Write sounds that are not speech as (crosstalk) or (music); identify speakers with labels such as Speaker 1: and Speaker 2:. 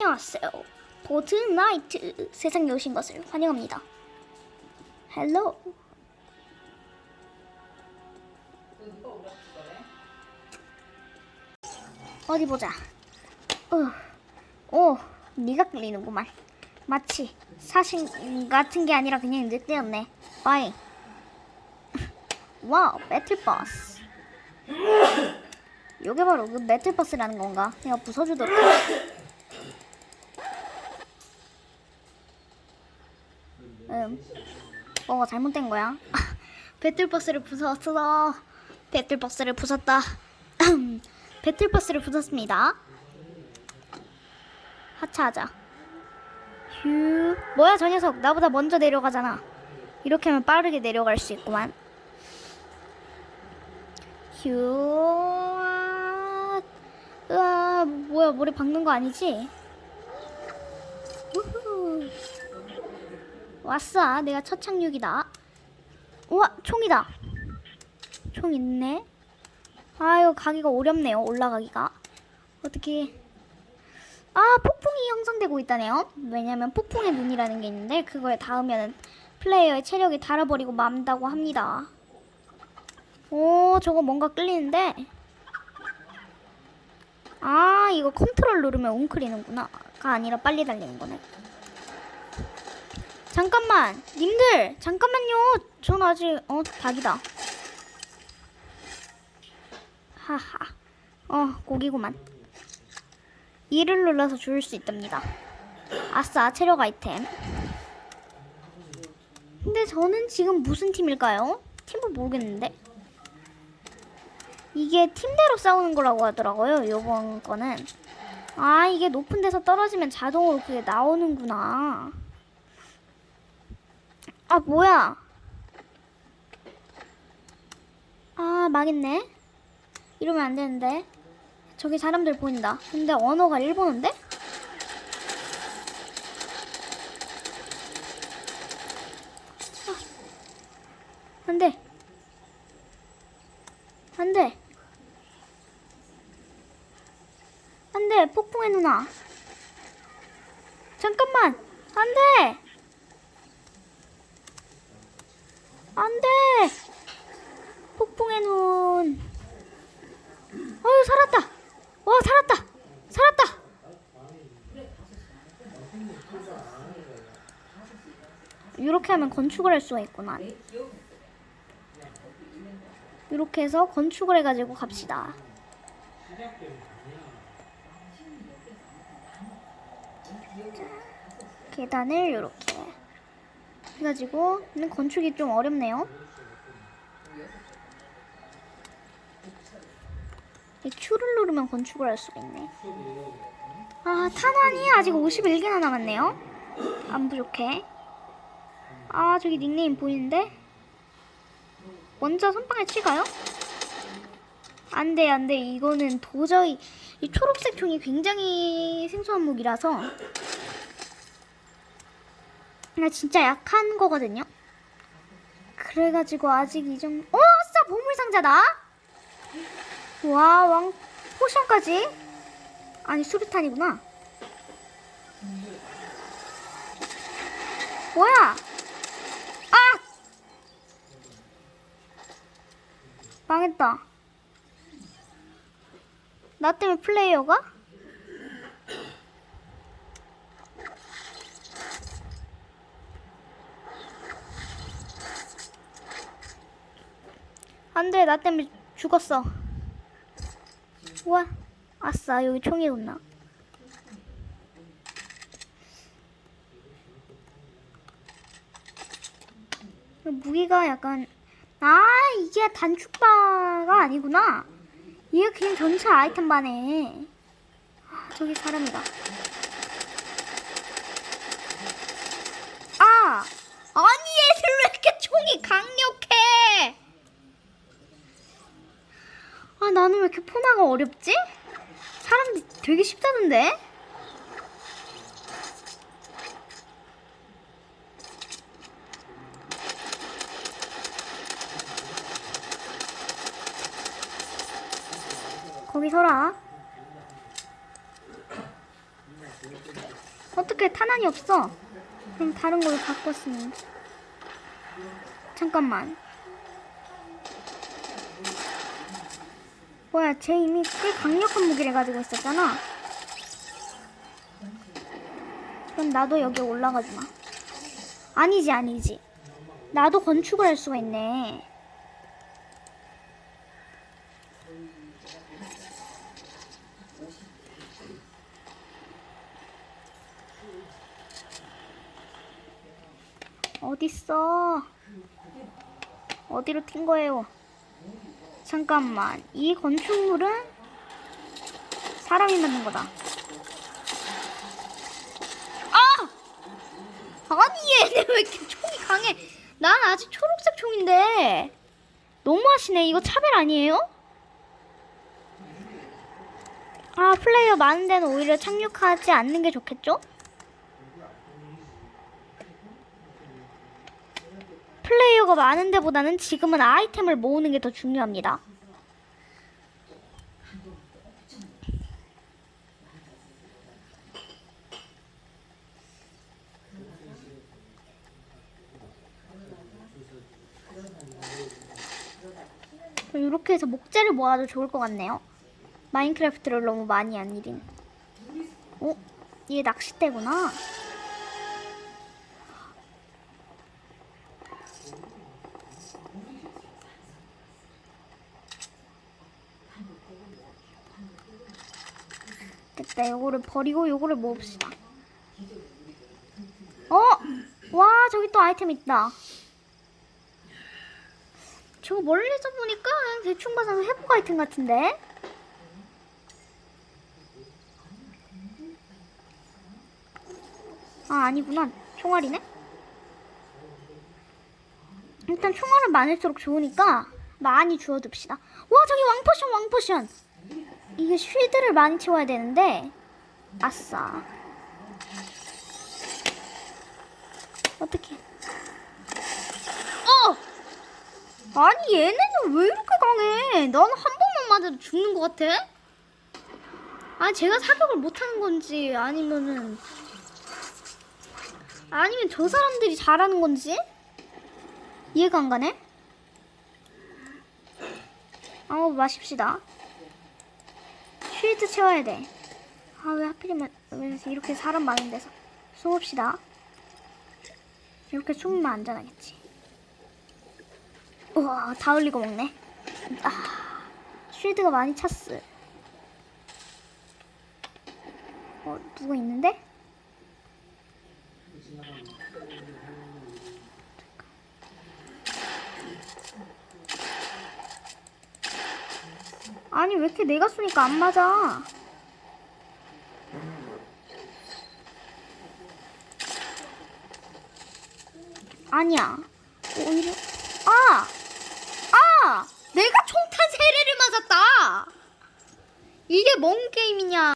Speaker 1: 안녕하세요. Fortnite 세상에 오신 것을 환영합니다. Hello. 어디 보자. 어, 오, 네가 끌리는구만. 마치 사신 같은 게 아니라 그냥 늑대였네. 빠잉. Wow, Battle Bus. 요게 바로 그 배틀버스라는 건가? 내가 부숴주도록. 음, 뭐가 잘못된 거야? (laughs) 배틀버스를 부쉈어. 배틀버스를 부쉈다. (laughs) 배틀버스를 부쉈습니다. 하차하자. 휴. 뭐야 저 녀석 나보다 먼저 내려가잖아. 이렇게 하면 빠르게 내려갈 수 있구만. 휴. 으아, 뭐야 머리 박는 거 아니지? 우후. 왔어. 내가 첫 착륙이다. 우와, 총이다. 총 있네. 아유, 가기가 어렵네요. 올라가기가. 어떻게. 아, 폭풍이 형성되고 있다네요. 왜냐면 폭풍의 눈이라는 게 있는데, 그거에 닿으면 플레이어의 체력이 닳아버리고 맘다고 합니다. 오, 저거 뭔가 끌리는데. 아, 이거 컨트롤 누르면 웅크리는구나. 가 아니라 빨리 달리는 거네. 잠깐만, 님들, 잠깐만요. 전 아직 어 닭이다. 하하. 어 고기구만. 이를 눌러서 주울 수 있답니다. 아싸, 체력 아이템. 근데 저는 지금 무슨 팀일까요? 팀을 모르겠는데. 이게 팀대로 싸우는 거라고 하더라고요. 요번 거는. 아, 이게 높은 데서 떨어지면 자동으로 그게 나오는구나. 아 뭐야? 아 망했네. 이러면 안 되는데. 저기 사람들 보인다. 근데 언어가 일본어인데? 아. 안돼. 안돼. 안돼 폭풍의 누나. 잠깐만. 안돼 안 돼! 폭풍의 눈. 어휴, 살았다! 와, 살았다! 살았다! 이렇게 하면 건축을 할 수가 있구나. 이렇게 해서 건축을 해가지고 갑시다. 자, 계단을 이렇게. 해가지고 근데 건축이 좀 어렵네요. 이 Q를 누르면 건축을 할 수가 있네. 아 탄환이 아직 51개나 남았네요. 안 부족해. 아 저기 닉네임 보이는데? 먼저 선빵에 치가요? 안돼 안돼 이거는 도저히 이 초록색 총이 굉장히 생소한 무기라서 나 진짜 약한 거거든요. 그래가지고 아직 이 정도. 어, 아싸 보물 상자다. 와, 왕 포션까지. 아니 수류탄이구나. 뭐야? 아! 망했다. 나 때문에 플레이어가? 안돼 나 때문에 죽었어. 우와 아싸 여기 총이 있나? 무기가 약간 아 이게 단축바가 아니구나. 이게 그냥 전체 아이템 바네 아, 저기 사람이다 아 아니 얘들 왜 이렇게 총이 강력해 아 나는 왜 이렇게 포나가 어렵지? 사람들이 되게 쉽다던데? 거기 서라 어떻게 탄환이 없어? 그럼 다른 걸로 바꿨으면. 잠깐만. 뭐야, 쟤 이미 꽤 강력한 무기를 가지고 있었잖아. 그럼 나도 여기 올라가 주마. 아니지, 아니지. 나도 건축을 할 수가 있네. 어딨어? 어디로 튄 거예요? 잠깐만, 이 건축물은 사람이 만든 거다. 아! 아니 얘네 왜 이렇게 총이 강해? 난 아직 초록색 총인데 너무하시네. 이거 차별 아니에요? 아 플레이어 많은 데는 오히려 착륙하지 않는 게 좋겠죠? 플레이어가 많은 데 보다는 지금은 아이템을 모으는 게 더 중요합니다. 이렇게 해서 목재를 모아도 좋을 것 같네요. 마인크래프트를 너무 많이 한 일인. 어? 얘 낚싯대구나. 됐다. 요거를 버리고 요거를 모읍시다. 어? 와, 저기 또 아이템 있다. 저거 멀리서 보니까 대충 봐서 회복 아이템 같은데? 아, 아니구나. 총알이네? 일단 총알은 많을수록 좋으니까 많이 주워둡시다. 와, 저기 왕포션, 왕포션! 이게 쉴드를 많이 채워야 되는데 아싸. 어떻게 어! 아니 얘네는 왜 이렇게 강해? 난한 번만 맞아도 죽는 것 같아? 아 제가 사격을 못하는 건지 아니면은 아니면 저 사람들이 잘하는 건지? 이해가 안 가네? 아우 마십시다 쉴드 채워야 돼. 아, 왜 하필이면 왜 이렇게 사람 많은 데서 숨읍시다. 이렇게 숨으면 안전하겠지. 우와, 다 흘리고 먹네. 아, 쉴드가 많이 찼어. 어, 누구 있는데? 아니 왜 이렇게 내가 쏘니까 안 맞아? 아니야. 오히려 아! 아! 내가 총탄 세례를 맞았다. 이게 뭔 게임이냐?